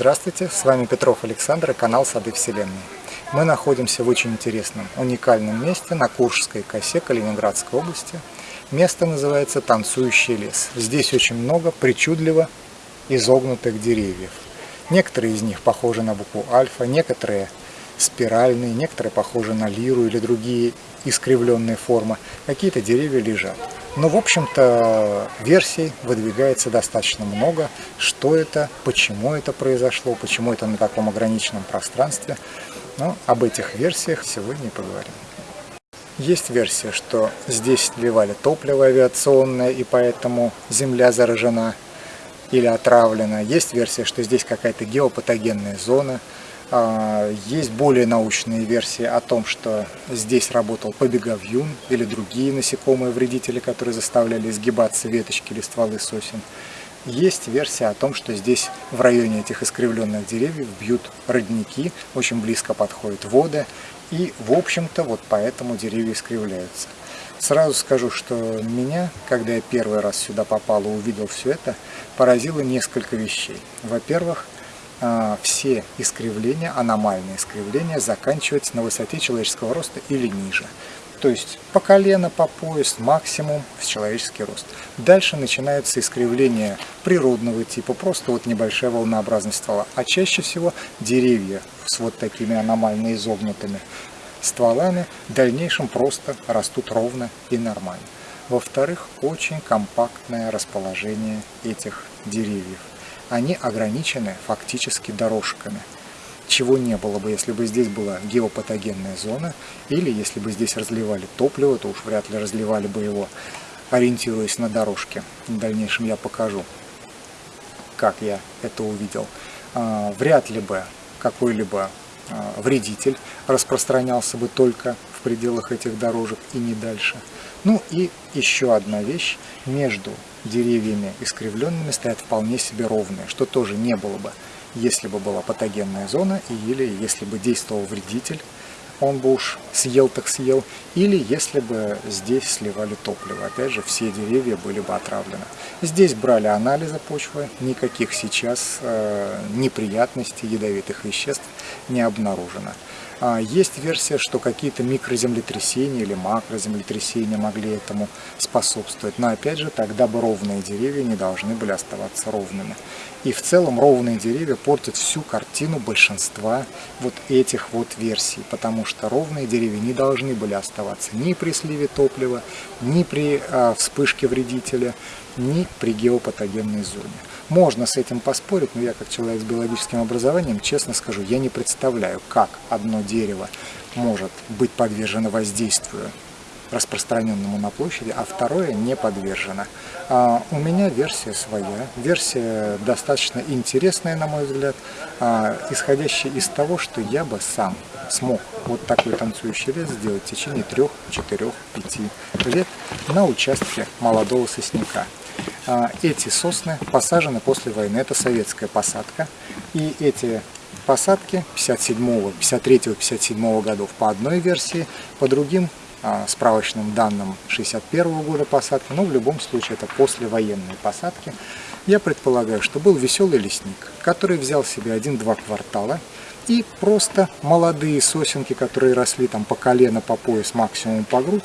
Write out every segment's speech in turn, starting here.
Здравствуйте, с вами Петров Александр и канал Сады Вселенной. Мы находимся в очень интересном, уникальном месте на Куршской косе Калининградской области. Место называется Танцующий лес. Здесь очень много причудливо изогнутых деревьев. Некоторые из них похожи на букву альфа, некоторые спиральные, некоторые похожи на лиру или другие искривленные формы. Какие-то деревья лежат. Но, в общем-то, версий выдвигается достаточно много. Что это, почему это произошло, почему это на таком ограниченном пространстве. Но об этих версиях сегодня поговорим. Есть версия, что здесь сливали топливо авиационное, и поэтому земля заражена или отравлена. Есть версия, что здесь какая-то геопатогенная зона. А, есть более научные версии о том, что здесь работал побеговьюн или другие насекомые вредители, которые заставляли изгибаться веточки или стволы сосен. Есть версия о том, что здесь в районе этих искривленных деревьев бьют родники, очень близко подходят воды, и в общем-то вот поэтому деревья искривляются. Сразу скажу, что меня, когда я первый раз сюда попал и увидел все это, поразило несколько вещей. Во-первых, все искривления, аномальные искривления, заканчиваются на высоте человеческого роста или ниже. То есть по колено, по пояс, максимум в человеческий рост. Дальше начинаются искривления природного типа, просто вот небольшая волнообразность ствола. А чаще всего деревья с вот такими аномально изогнутыми стволами в дальнейшем просто растут ровно и нормально. Во-вторых, очень компактное расположение этих деревьев. Они ограничены фактически дорожками, чего не было бы, если бы здесь была геопатогенная зона, или если бы здесь разливали топливо, то уж вряд ли разливали бы его, ориентируясь на дорожки. В дальнейшем я покажу, как я это увидел. А, вряд ли бы какой-либо а, вредитель распространялся бы только в пределах этих дорожек и не дальше. Ну и еще одна вещь. Между деревьями искривленными стоят вполне себе ровные, что тоже не было бы, если бы была патогенная зона или если бы действовал вредитель, он бы уж съел так съел, или если бы здесь сливали топливо. Опять же, все деревья были бы отравлены. Здесь брали анализы почвы, никаких сейчас э, неприятностей, ядовитых веществ не обнаружено. А, есть версия, что какие-то микроземлетрясения или макроземлетрясения могли этому способствовать. Но опять же, тогда бы ровные деревья не должны были оставаться ровными. И в целом ровные деревья портят всю картину большинства вот этих вот версий, потому что ровные деревья не должны были оставаться ни при сливе топлива, ни при э, вспышке вредителя, ни при геопатогенной зоне. Можно с этим поспорить, но я как человек с биологическим образованием, честно скажу, я не представляю, как одно дерево может быть подвержено воздействию распространенному на площади, а второе не подвержено. А у меня версия своя, версия достаточно интересная, на мой взгляд, а, исходящая из того, что я бы сам смог вот такой танцующий лес сделать в течение трех, четырех, пяти лет на участке молодого сосняка. А, эти сосны посажены после войны, это советская посадка, и эти посадки 57 53-57 годов по одной версии, по другим справочным данным 61 -го года посадки, но в любом случае это послевоенные посадки. Я предполагаю, что был веселый лесник, который взял себе один-два квартала и просто молодые сосенки, которые росли там по колено, по пояс, максимум по грудь,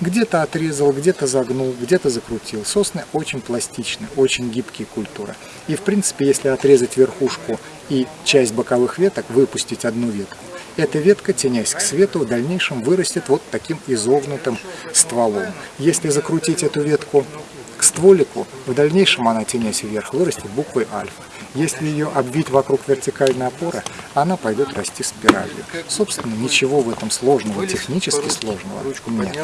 где-то отрезал, где-то загнул, где-то закрутил. Сосны очень пластичны, очень гибкие культуры. И в принципе, если отрезать верхушку и часть боковых веток, выпустить одну ветку, эта ветка, тенясь к свету, в дальнейшем вырастет вот таким изогнутым стволом. Если закрутить эту ветку к стволику, в дальнейшем она, тенясь вверх, вырастет буквой альфа. Если ее обвить вокруг вертикальной опоры, она пойдет расти спиралью. Собственно, ничего в этом сложного, технически сложного нет.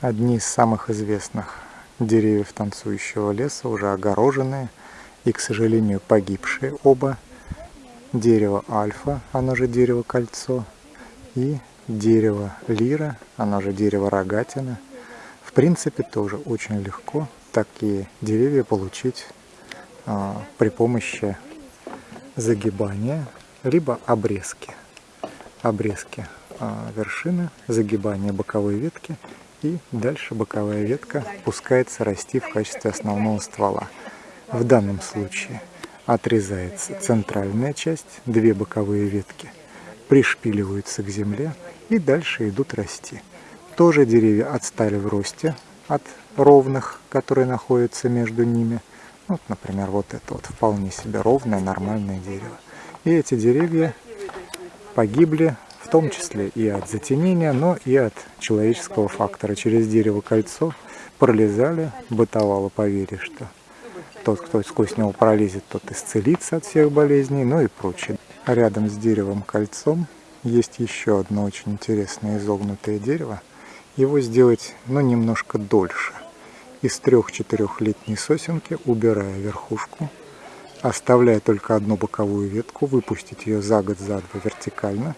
Одни из самых известных деревьев танцующего леса, уже огороженные и, к сожалению, погибшие оба. Дерево альфа, оно же дерево кольцо, и дерево лира, оно же дерево рогатина. В принципе, тоже очень легко такие деревья получить а, при помощи загибания, либо обрезки. Обрезки а, вершины, загибания боковой ветки и дальше боковая ветка пускается расти в качестве основного ствола. В данном случае отрезается центральная часть, две боковые ветки пришпиливаются к земле и дальше идут расти. Тоже деревья отстали в росте от ровных, которые находятся между ними. Вот, например, вот это вот вполне себе ровное, нормальное дерево. И эти деревья погибли в том числе и от затенения, но и от человеческого фактора. Через дерево кольцо пролезали, бытовало поверье, что тот, кто сквозь него пролезет, тот исцелится от всех болезней, ну и прочее. Рядом с деревом кольцом есть еще одно очень интересное изогнутое дерево. Его сделать, ну, немножко дольше. Из трех-четырехлетней сосенки, убирая верхушку, оставляя только одну боковую ветку, выпустить ее за год, за два вертикально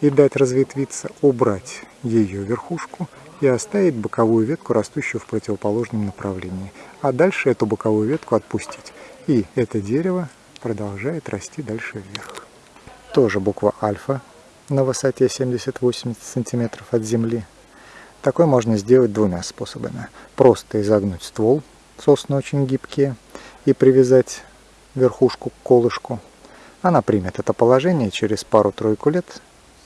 и дать разветвиться, убрать ее верхушку и оставить боковую ветку, растущую в противоположном направлении. А дальше эту боковую ветку отпустить. И это дерево продолжает расти дальше вверх. Тоже буква альфа на высоте 70-80 см от земли. Такой можно сделать двумя способами. Просто изогнуть ствол, сосны очень гибкие, и привязать верхушку к колышку. Она примет это положение, через пару-тройку лет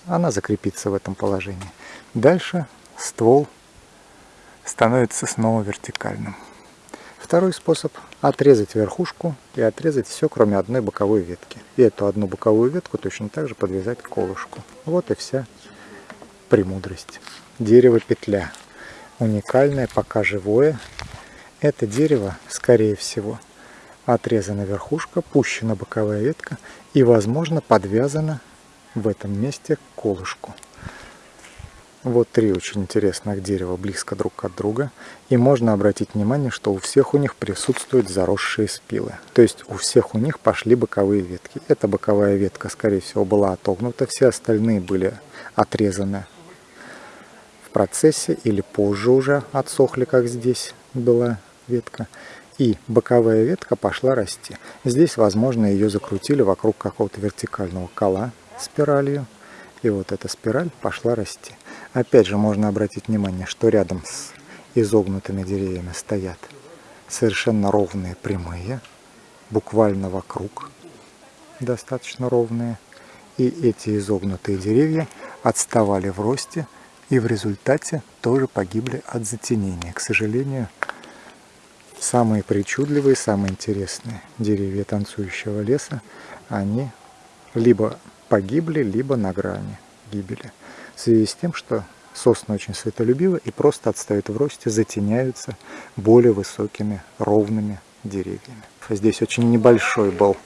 она закрепится в этом положении. Дальше ствол становится снова вертикальным. Второй способ – отрезать верхушку и отрезать все, кроме одной боковой ветки. И эту одну боковую ветку точно так же подвязать к колышку. Вот и вся премудрость. Дерево-петля. Уникальное, пока живое. Это дерево, скорее всего, отрезана верхушка, пущена боковая ветка и, возможно, подвязана в этом месте к колышку. Вот три очень интересных дерева близко друг от друга. И можно обратить внимание, что у всех у них присутствуют заросшие спилы. То есть у всех у них пошли боковые ветки. Эта боковая ветка, скорее всего, была отогнута. Все остальные были отрезаны в процессе или позже уже отсохли, как здесь была ветка. И боковая ветка пошла расти. Здесь, возможно, ее закрутили вокруг какого-то вертикального кола спиралью. И вот эта спираль пошла расти. Опять же можно обратить внимание, что рядом с изогнутыми деревьями стоят совершенно ровные прямые, буквально вокруг достаточно ровные. И эти изогнутые деревья отставали в росте и в результате тоже погибли от затенения. К сожалению, самые причудливые, самые интересные деревья танцующего леса, они либо погибли, либо на грани гибели в связи с тем, что сосны очень светолюбивы и просто отстают в росте, затеняются более высокими ровными деревьями. Здесь очень небольшой был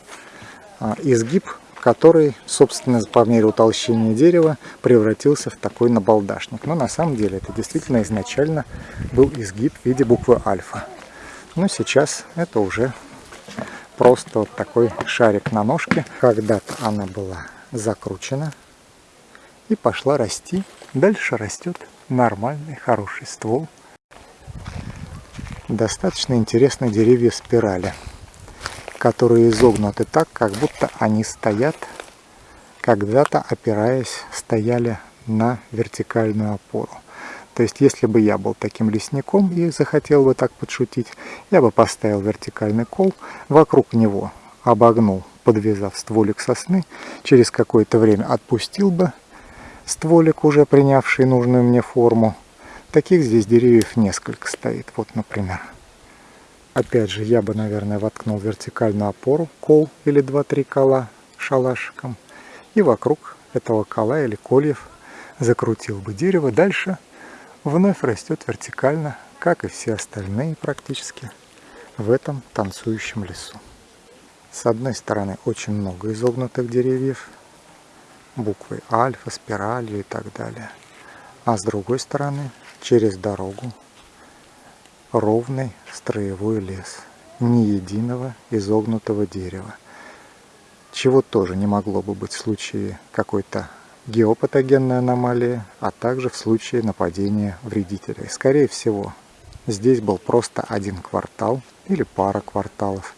а, изгиб, который, собственно, по мере утолщения дерева превратился в такой набалдашник. Но на самом деле это действительно изначально был изгиб в виде буквы альфа. Но сейчас это уже просто вот такой шарик на ножке. Когда-то она была закручена и пошла расти. Дальше растет нормальный, хороший ствол. Достаточно интересные деревья спирали, которые изогнуты так, как будто они стоят, когда-то опираясь, стояли на вертикальную опору. То есть, если бы я был таким лесником и захотел бы так подшутить, я бы поставил вертикальный кол, вокруг него обогнул, подвязав стволик сосны, через какое-то время отпустил бы стволик, уже принявший нужную мне форму. Таких здесь деревьев несколько стоит. Вот, например. Опять же, я бы, наверное, воткнул вертикальную опору, кол или 2-3 кола шалашиком. И вокруг этого кола или кольев закрутил бы дерево. Дальше вновь растет вертикально, как и все остальные практически, в этом танцующем лесу. С одной стороны очень много изогнутых деревьев, буквой альфа, спиралью и так далее. А с другой стороны, через дорогу, ровный строевой лес, ни единого изогнутого дерева. Чего тоже не могло бы быть в случае какой-то геопатогенной аномалии, а также в случае нападения вредителей. Скорее всего, здесь был просто один квартал или пара кварталов,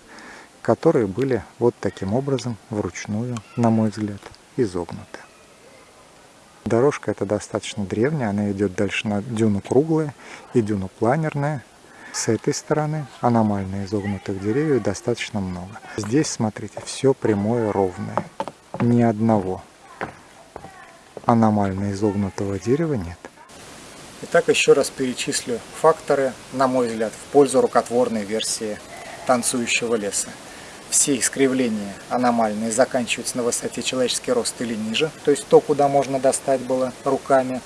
которые были вот таким образом вручную, на мой взгляд, изогнуты. Дорожка эта достаточно древняя, она идет дальше на дюну круглая и дюну планерная. С этой стороны аномально изогнутых деревьев достаточно много. Здесь, смотрите, все прямое, ровное. Ни одного аномально изогнутого дерева нет. Итак, еще раз перечислю факторы, на мой взгляд, в пользу рукотворной версии танцующего леса. Все искривления аномальные заканчиваются на высоте человеческий рост или ниже, то есть то, куда можно достать было руками.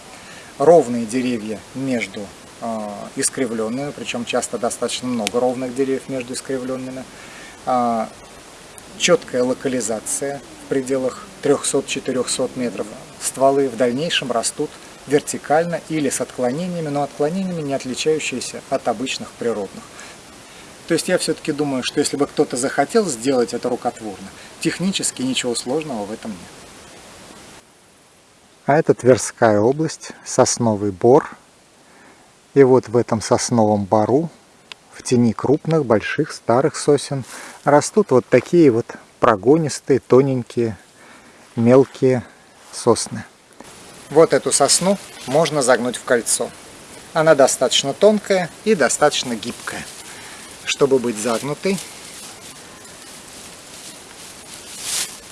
Ровные деревья между э, искривленными, причем часто достаточно много ровных деревьев между искривленными. Э, четкая локализация в пределах 300-400 метров. Стволы в дальнейшем растут вертикально или с отклонениями, но отклонениями не отличающиеся от обычных природных. То есть я все-таки думаю, что если бы кто-то захотел сделать это рукотворно, технически ничего сложного в этом нет. А это Тверская область, сосновый бор. И вот в этом сосновом бору, в тени крупных, больших, старых сосен, растут вот такие вот прогонистые, тоненькие, мелкие сосны. Вот эту сосну можно загнуть в кольцо. Она достаточно тонкая и достаточно гибкая чтобы быть загнутой.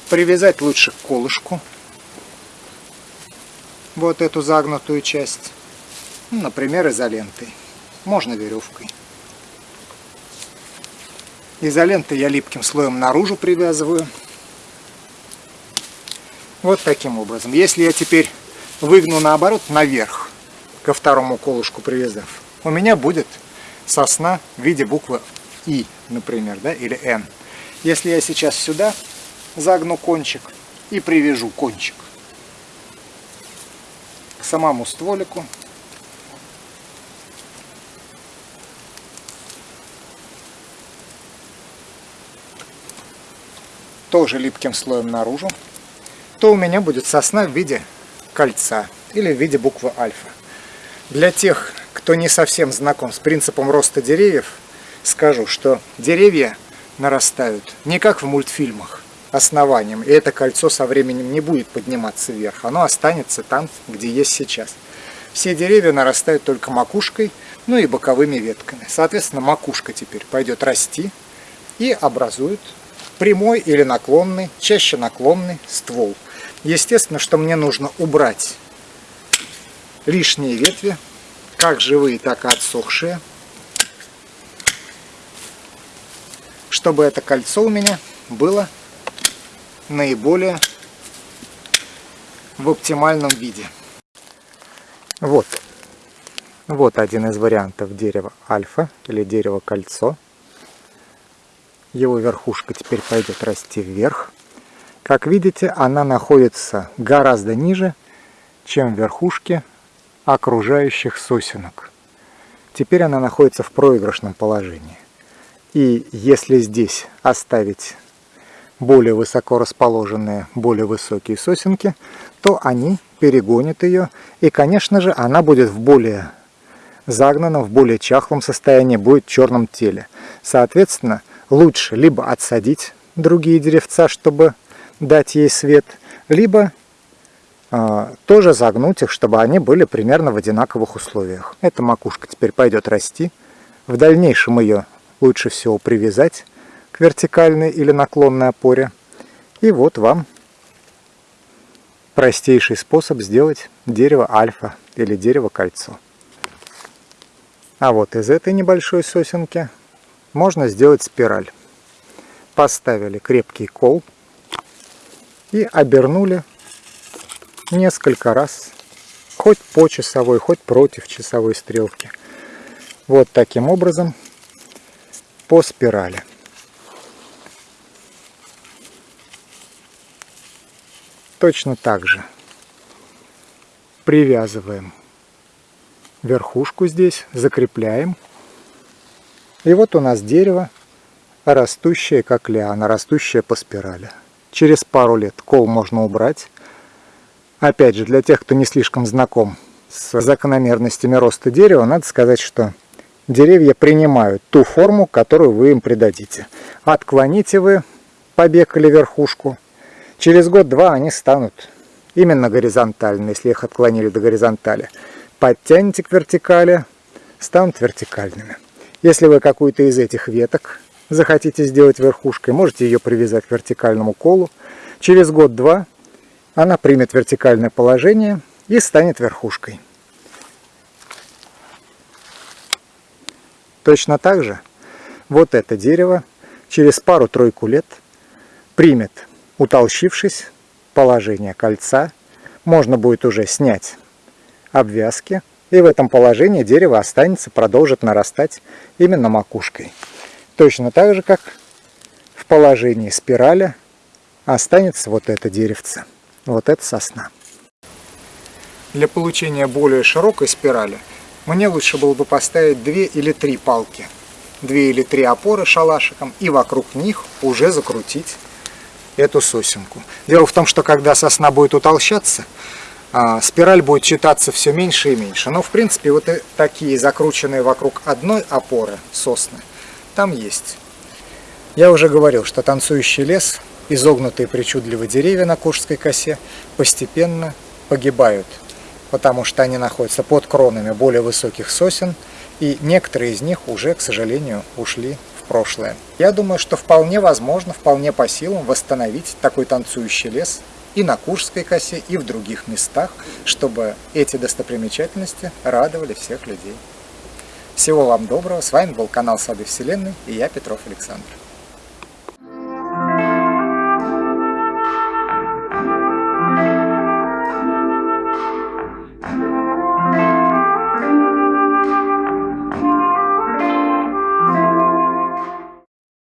Привязать лучше к колышку вот эту загнутую часть, ну, например, изолентой, можно веревкой. Изолентой я липким слоем наружу привязываю. Вот таким образом. Если я теперь выгну наоборот наверх, ко второму колышку привязав, у меня будет сосна в виде буквы И, например, да, или Н. Если я сейчас сюда загну кончик и привяжу кончик к самому стволику, тоже липким слоем наружу, то у меня будет сосна в виде кольца или в виде буквы альфа. Для тех, кто не совсем знаком с принципом роста деревьев, скажу, что деревья нарастают не как в мультфильмах, основанием, и это кольцо со временем не будет подниматься вверх, оно останется там, где есть сейчас. Все деревья нарастают только макушкой, ну и боковыми ветками. Соответственно, макушка теперь пойдет расти и образует прямой или наклонный, чаще наклонный ствол. Естественно, что мне нужно убрать лишние ветви, как живые, так и отсохшие. Чтобы это кольцо у меня было наиболее в оптимальном виде. Вот. Вот один из вариантов дерева альфа или дерева кольцо. Его верхушка теперь пойдет расти вверх. Как видите, она находится гораздо ниже, чем в верхушке окружающих сосенок. Теперь она находится в проигрышном положении. И если здесь оставить более высоко расположенные, более высокие сосенки, то они перегонят ее. И, конечно же, она будет в более загнанном, в более чахлом состоянии, будет в черном теле. Соответственно, лучше либо отсадить другие деревца, чтобы дать ей свет, либо тоже загнуть их, чтобы они были примерно в одинаковых условиях. Эта макушка теперь пойдет расти. В дальнейшем ее лучше всего привязать к вертикальной или наклонной опоре. И вот вам простейший способ сделать дерево альфа или дерево кольцо. А вот из этой небольшой сосенки можно сделать спираль. Поставили крепкий кол и обернули несколько раз, хоть по часовой, хоть против часовой стрелки. Вот таким образом по спирали. Точно так же привязываем верхушку здесь, закрепляем. И вот у нас дерево, растущее как лиана, растущее по спирали. Через пару лет кол можно убрать, Опять же, для тех, кто не слишком знаком с закономерностями роста дерева, надо сказать, что деревья принимают ту форму, которую вы им придадите. Отклоните вы побег или верхушку, через год-два они станут именно горизонтально, если их отклонили до горизонтали. Подтяните к вертикали, станут вертикальными. Если вы какую-то из этих веток захотите сделать верхушкой, можете ее привязать к вертикальному колу. Через год-два она примет вертикальное положение и станет верхушкой. Точно так же вот это дерево через пару-тройку лет примет, утолщившись, положение кольца. Можно будет уже снять обвязки, и в этом положении дерево останется, продолжит нарастать именно макушкой. Точно так же, как в положении спираля останется вот это деревце, вот эта сосна. Для получения более широкой спирали мне лучше было бы поставить две или три палки, две или три опоры шалашиком и вокруг них уже закрутить эту сосенку. Дело в том, что когда сосна будет утолщаться, а, спираль будет читаться все меньше и меньше. Но в принципе вот такие закрученные вокруг одной опоры сосны там есть. Я уже говорил, что танцующий лес, изогнутые причудливые деревья на Куршской косе постепенно погибают потому что они находятся под кронами более высоких сосен, и некоторые из них уже, к сожалению, ушли в прошлое. Я думаю, что вполне возможно, вполне по силам восстановить такой танцующий лес и на Куршской косе, и в других местах, чтобы эти достопримечательности радовали всех людей. Всего вам доброго. С вами был канал Сады Вселенной и я, Петров Александр.